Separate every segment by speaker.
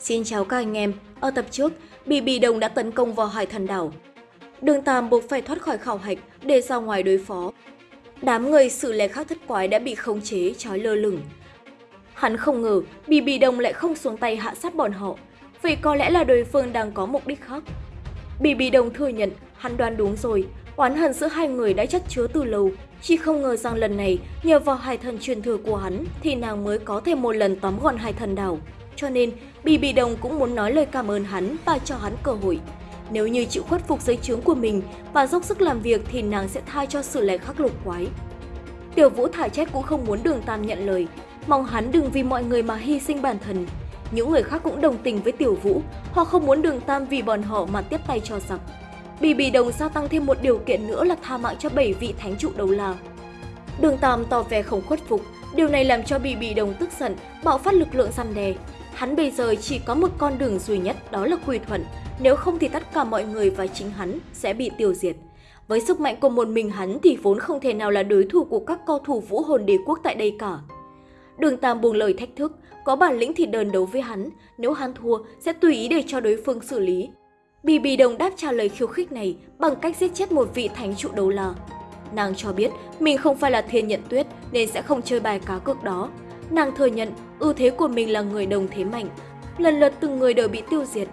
Speaker 1: Xin chào các anh em, ở tập trước, bị bị Đồng đã tấn công vào hải thần đảo. Đường Tam buộc phải thoát khỏi khảo hạch để ra ngoài đối phó. Đám người sự lẻ khác thất quái đã bị khống chế, trói lơ lửng. Hắn không ngờ bị bị Đồng lại không xuống tay hạ sát bọn họ, vậy có lẽ là đối phương đang có mục đích khác. Bị bị Đồng thừa nhận hắn đoán đúng rồi, oán hận giữa hai người đã chất chứa từ lâu, chỉ không ngờ rằng lần này nhờ vào hải thần truyền thừa của hắn thì nàng mới có thêm một lần tóm gọn hải thần đảo. Cho nên, Bì Bì Đồng cũng muốn nói lời cảm ơn hắn và cho hắn cơ hội. Nếu như chịu khuất phục giới chướng của mình và dốc sức làm việc thì nàng sẽ tha cho sự lẻ khắc lục quái. Tiểu Vũ thả chết cũng không muốn đường Tam nhận lời, mong hắn đừng vì mọi người mà hy sinh bản thân. Những người khác cũng đồng tình với Tiểu Vũ, họ không muốn đường Tam vì bọn họ mà tiếp tay cho giặc. Bì Bì Đồng gia tăng thêm một điều kiện nữa là tha mạng cho bảy vị thánh trụ đầu la. Đường Tam tỏ vẻ không khuất phục, điều này làm cho Bì Bì Đồng tức giận, bạo phát lực lượng săn đè. Hắn bây giờ chỉ có một con đường duy nhất đó là quy thuận, nếu không thì tất cả mọi người và chính hắn sẽ bị tiêu diệt. Với sức mạnh của một mình hắn thì vốn không thể nào là đối thủ của các cao thủ vũ hồn đế quốc tại đây cả. Đường Tam buông lời thách thức, có bản lĩnh thì đơn đấu với hắn, nếu hắn thua sẽ tùy ý để cho đối phương xử lý. Bì Bì Đồng đáp trả lời khiêu khích này bằng cách giết chết một vị thánh trụ đấu la. Nàng cho biết mình không phải là thiên nhận tuyết nên sẽ không chơi bài cá cược đó. Nàng thừa nhận ưu thế của mình là người đồng thế mạnh, lần lượt từng người đều bị tiêu diệt.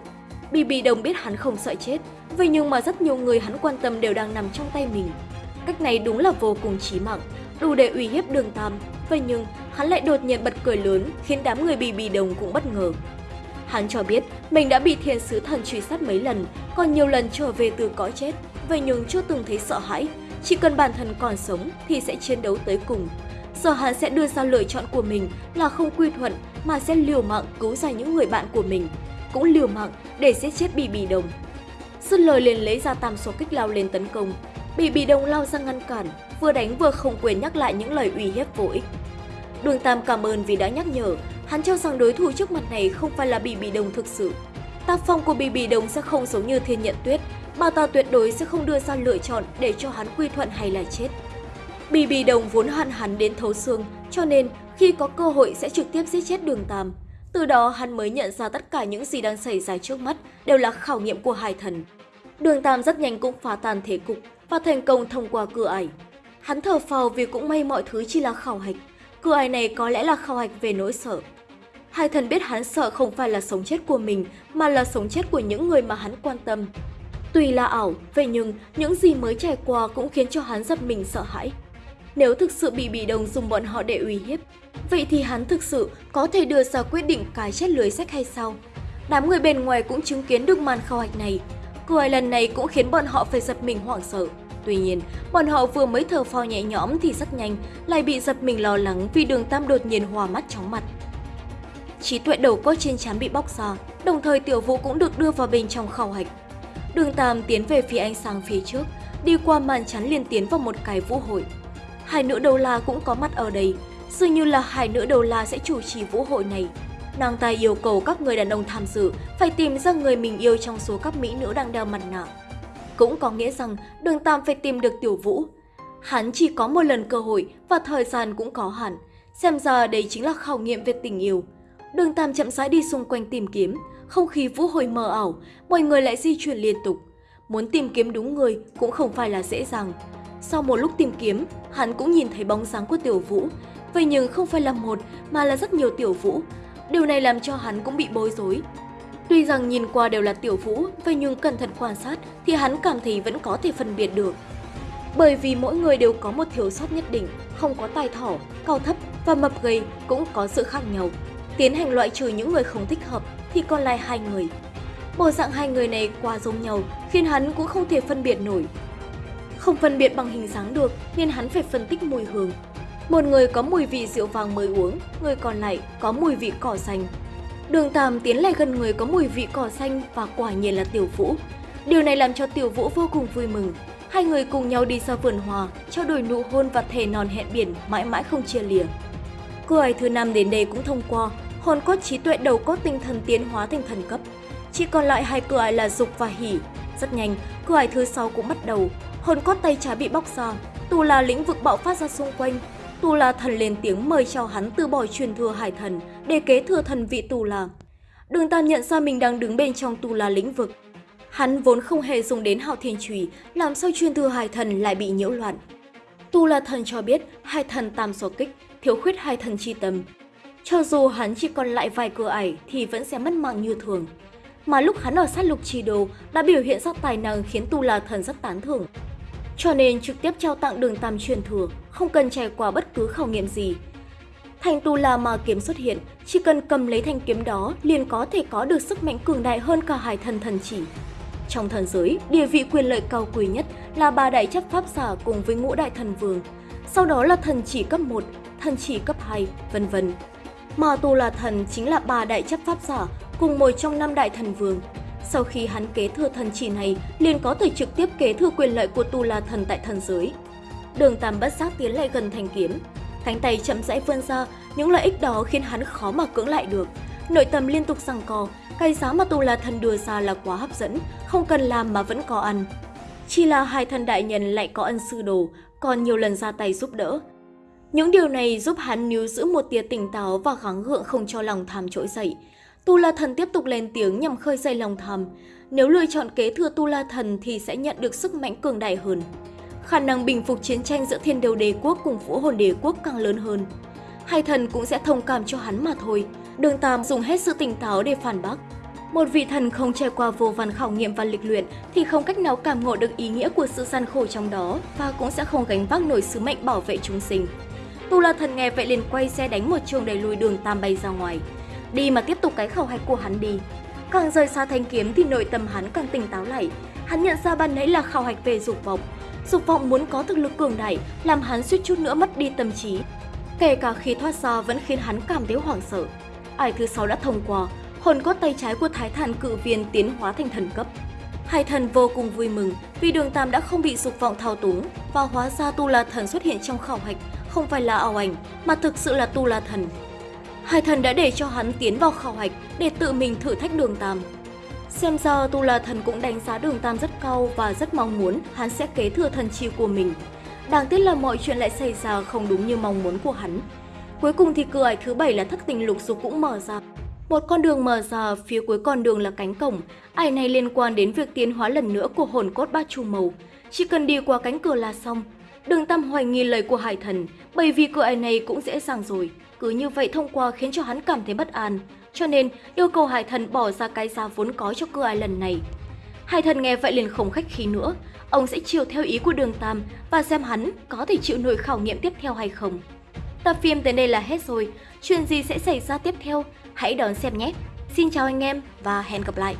Speaker 1: Bì Bì Đồng biết hắn không sợ chết, vậy nhưng mà rất nhiều người hắn quan tâm đều đang nằm trong tay mình. Cách này đúng là vô cùng chí mạng, đủ để uy hiếp đường Tam. Vậy nhưng hắn lại đột nhiên bật cười lớn khiến đám người Bì Bì Đồng cũng bất ngờ. Hắn cho biết mình đã bị thiên sứ thần truy sát mấy lần, còn nhiều lần trở về từ cõi chết, vậy nhưng chưa từng thấy sợ hãi. Chỉ cần bản thân còn sống thì sẽ chiến đấu tới cùng. Giờ hắn sẽ đưa ra lựa chọn của mình là không quy thuận mà sẽ liều mạng cứu ra những người bạn của mình, cũng liều mạng để giết chết Bì Bì Đồng. Dứt lời liền lấy ra tam số kích lao lên tấn công. Bì Bì Đồng lao ra ngăn cản, vừa đánh vừa không quên nhắc lại những lời uy hiếp vô ích. Đường Tam cảm ơn vì đã nhắc nhở, hắn cho rằng đối thủ trước mặt này không phải là Bì Bì Đồng thực sự. Tác phong của Bì Bì Đồng sẽ không giống như Thiên Nhận Tuyết, bà ta tuyệt đối sẽ không đưa ra lựa chọn để cho hắn quy thuận hay là chết. Bì Bì Đồng vốn hận hắn đến thấu xương, cho nên khi có cơ hội sẽ trực tiếp giết chết Đường Tam. Từ đó hắn mới nhận ra tất cả những gì đang xảy ra trước mắt đều là khảo nghiệm của hai thần. Đường Tam rất nhanh cũng phá tan thế cục và thành công thông qua cửa ải. Hắn thở phào vì cũng may mọi thứ chỉ là khảo hạch. Cửa ải này có lẽ là khảo hạch về nỗi sợ. Hai thần biết hắn sợ không phải là sống chết của mình mà là sống chết của những người mà hắn quan tâm. Tuy là ảo, vậy nhưng những gì mới trải qua cũng khiến cho hắn giật mình sợ hãi. Nếu thực sự bị bỉ đồng dùng bọn họ để uy hiếp, vậy thì hắn thực sự có thể đưa ra quyết định cái chết lưới sách hay sao? Đám người bên ngoài cũng chứng kiến được màn khảo hạch này. Cười lần này cũng khiến bọn họ phải giật mình hoảng sợ. Tuy nhiên, bọn họ vừa mới thở phào nhẹ nhõm thì rất nhanh lại bị giật mình lo lắng vì đường Tam đột nhiên hòa mắt chóng mặt. Trí tuệ đầu cốt trên trán bị bóc ra, đồng thời tiểu vũ cũng được đưa vào bên trong khảo hạch. Đường Tam tiến về phía ánh sáng phía trước, đi qua màn chắn liền tiến vào một cái vũ hội. Hai nữ đầu la cũng có mặt ở đây, dường như là hai nữ đầu la sẽ chủ trì vũ hội này. Nàng ta yêu cầu các người đàn ông tham dự phải tìm ra người mình yêu trong số các mỹ nữ đang đeo mặt nạ. Cũng có nghĩa rằng đường Tam phải tìm được tiểu vũ. Hắn chỉ có một lần cơ hội và thời gian cũng có hạn. Xem ra đây chính là khảo nghiệm về tình yêu. Đường Tam chậm rãi đi xung quanh tìm kiếm, không khí vũ hội mờ ảo, mọi người lại di chuyển liên tục. Muốn tìm kiếm đúng người cũng không phải là dễ dàng. Sau một lúc tìm kiếm, hắn cũng nhìn thấy bóng dáng của Tiểu Vũ. Vậy nhưng không phải là một mà là rất nhiều Tiểu Vũ. Điều này làm cho hắn cũng bị bối rối. Tuy rằng nhìn qua đều là Tiểu Vũ, vậy nhưng cẩn thận quan sát thì hắn cảm thấy vẫn có thể phân biệt được. Bởi vì mỗi người đều có một thiếu sót nhất định, không có tài thỏ, cao thấp và mập gầy cũng có sự khác nhau. Tiến hành loại trừ những người không thích hợp thì còn lại hai người. Bộ dạng hai người này quá giống nhau khiến hắn cũng không thể phân biệt nổi. Không phân biệt bằng hình dáng được nên hắn phải phân tích mùi hương. Một người có mùi vị rượu vàng mới uống, người còn lại có mùi vị cỏ xanh. Đường Tam tiến lại gần người có mùi vị cỏ xanh và quả nhiên là Tiểu Vũ. Điều này làm cho Tiểu Vũ vô cùng vui mừng. Hai người cùng nhau đi ra vườn hòa, trao đổi nụ hôn và thề non hẹn biển mãi mãi không chia lìa. Cô ấy thứ năm đến đây cũng thông qua, hồn cốt trí tuệ đầu cốt tinh thần tiến hóa thành thần cấp. Chỉ còn lại hai cửa ải là dục và hỉ. Rất nhanh, cửa ải thứ sáu cũng bắt đầu. Hồn cốt tay trái bị bóc ra, Tu là lĩnh vực bạo phát ra xung quanh. Tu là thần lên tiếng mời chào hắn từ bỏ truyền thừa hải thần để kế thừa thần vị Tu là. Đường Tam nhận ra mình đang đứng bên trong tu la lĩnh vực. Hắn vốn không hề dùng đến hạo thiên trùy, làm sao truyền thừa hải thần lại bị nhiễu loạn. Tu la thần cho biết hai thần tam số kích, thiếu khuyết hai thần chi tâm. Cho dù hắn chỉ còn lại vài cửa ải thì vẫn sẽ mất mạng như thường. Mà lúc hắn ở sát lục trì đồ đã biểu hiện ra tài năng khiến Tu la thần rất tán thưởng. Cho nên trực tiếp trao tặng đường tam truyền thừa, không cần trải qua bất cứ khảo nghiệm gì, Thanh tu la ma kiếm xuất hiện, chỉ cần cầm lấy thanh kiếm đó liền có thể có được sức mạnh cường đại hơn cả hải thần thần chỉ. Trong thần giới, địa vị quyền lợi cao quý nhất là ba đại chấp pháp giả cùng với ngũ đại thần vương, sau đó là thần chỉ cấp 1, thần chỉ cấp 2, vân vân. Mà Tu La Thần chính là ba đại chấp pháp giả cùng một trong năm đại thần vương. Sau khi hắn kế thừa thần chỉ này, liền có thể trực tiếp kế thừa quyền lợi của Tu La Thần tại thần giới. Đường Tam bất giác tiến lại gần thanh kiếm, Cánh tay chậm rãi vươn ra, những lợi ích đó khiến hắn khó mà cưỡng lại được. Nội tâm liên tục rằng co, cái giá mà tu la thần đưa ra là quá hấp dẫn, không cần làm mà vẫn có ăn. Chỉ là hai thần đại nhân lại có ân sư đồ, còn nhiều lần ra tay giúp đỡ. Những điều này giúp hắn níu giữ một tia tỉnh táo và gắng gượng không cho lòng tham trỗi dậy. Tu La Thần tiếp tục lên tiếng nhằm khơi dậy lòng tham. Nếu lựa chọn kế thừa Tu La Thần thì sẽ nhận được sức mạnh cường đại hơn khả năng bình phục chiến tranh giữa thiên đều đế quốc cùng vũ hồn đế quốc càng lớn hơn. Hai thần cũng sẽ thông cảm cho hắn mà thôi. Đường Tam dùng hết sự tỉnh táo để phản bác. Một vị thần không trải qua vô vàn khảo nghiệm và lịch luyện thì không cách nào cảm ngộ được ý nghĩa của sự gian khổ trong đó và cũng sẽ không gánh vác nổi sứ mệnh bảo vệ chúng sinh. Tu La thần nghe vậy liền quay xe đánh một trường đẩy lùi đường Tam bay ra ngoài. Đi mà tiếp tục cái khẩu hạch của hắn đi. Càng rời xa thanh kiếm thì nội tâm hắn càng tỉnh táo lại. Hắn nhận ra ban nãy là khảo hạch về dục vọng, dục vọng muốn có thực lực cường đại làm hắn suýt chút nữa mất đi tâm trí. Kể cả khi thoát ra vẫn khiến hắn cảm thấy hoảng sợ. Ải thứ sáu đã thông qua, hồn cốt tay trái của thái thản cự viên tiến hóa thành thần cấp. Hai thần vô cùng vui mừng vì đường tam đã không bị dục vọng thao túng và hóa ra tu la thần xuất hiện trong khảo hạch không phải là ảo ảnh mà thực sự là tu la thần. Hai thần đã để cho hắn tiến vào khảo hạch để tự mình thử thách đường tam. Xem ra Tu La Thần cũng đánh giá đường Tam rất cao và rất mong muốn hắn sẽ kế thừa thần chi của mình. Đáng tiếc là mọi chuyện lại xảy ra không đúng như mong muốn của hắn. Cuối cùng thì cửa ải thứ bảy là thất tình lục dục cũng mở ra. Một con đường mở ra, phía cuối con đường là cánh cổng. Ải này liên quan đến việc tiến hóa lần nữa của hồn cốt ba chu màu. Chỉ cần đi qua cánh cửa là xong. Đường Tam hoài nghi lời của Hải Thần, bởi vì cô ai này cũng dễ dàng rồi. Cứ như vậy thông qua khiến cho hắn cảm thấy bất an cho nên yêu cầu Hải Thần bỏ ra cái giá vốn có cho cô ai lần này. Hải Thần nghe vậy liền không khách khí nữa, ông sẽ chiều theo ý của Đường Tam và xem hắn có thể chịu nổi khảo nghiệm tiếp theo hay không. Tập phim tới đây là hết rồi, chuyện gì sẽ xảy ra tiếp theo? Hãy đón xem nhé! Xin chào anh em và hẹn gặp lại!